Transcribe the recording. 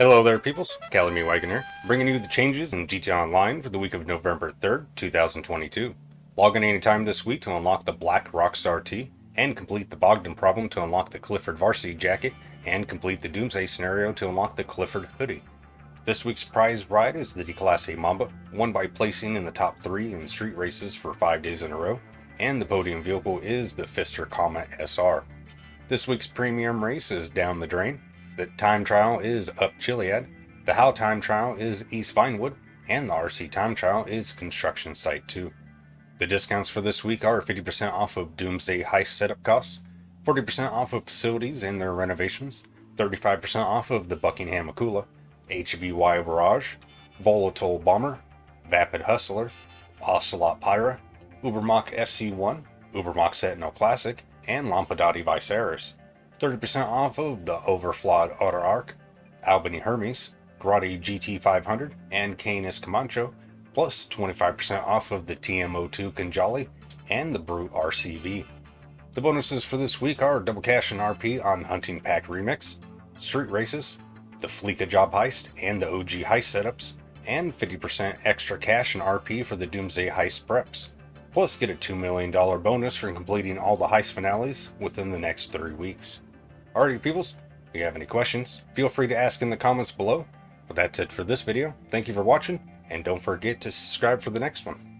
Hello there peoples, Calamy Wagon here, bringing you the changes in GTA Online for the week of November 3rd, 2022. Log in anytime this week to unlock the Black Rockstar Tee, and complete the Bogdan problem to unlock the Clifford Varsity Jacket, and complete the Doomsday scenario to unlock the Clifford Hoodie. This week's prize ride is the Declasse Mamba, won by placing in the top 3 in street races for 5 days in a row, and the podium vehicle is the Pfister Comet SR. This week's premium race is Down the Drain, the time trial is up Chiliad, the How time trial is East Vinewood, and the RC time trial is Construction Site 2. The discounts for this week are 50% off of Doomsday Heist setup costs, 40% off of facilities and their renovations, 35% off of the Buckingham Akula, HVY Barrage, Volatol Bomber, Vapid Hustler, Ocelot Pyra, Ubermacht SC1, Ubermacht Sentinel Classic, and Lampadati Viseris. 30% off of the Överflöd Autarch, Albany Hermes, Grotti GT500, and Canis Kamacho, plus 25% off of the TM02 Khanjali and the Brute RCV. The bonuses for this week are double cash and RP on Hunting Pack Remix, Street Races, the Fleeca Job Heist and the OG Heist setups, and 50% extra cash and RP for the Doomsday Heist preps. Plus get a $2 million bonus for completing all the heist finales within the next 3 weeks. Alrighty peoples, if you have any questions, feel free to ask in the comments below. But that's it for this video. Thank you for watching, and don't forget to subscribe for the next one.